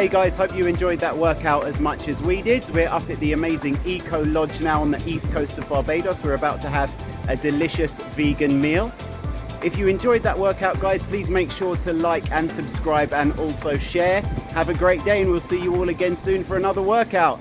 Hey guys, hope you enjoyed that workout as much as we did. We're up at the amazing Eco Lodge now on the east coast of Barbados. We're about to have a delicious vegan meal. If you enjoyed that workout, guys, please make sure to like and subscribe and also share. Have a great day and we'll see you all again soon for another workout.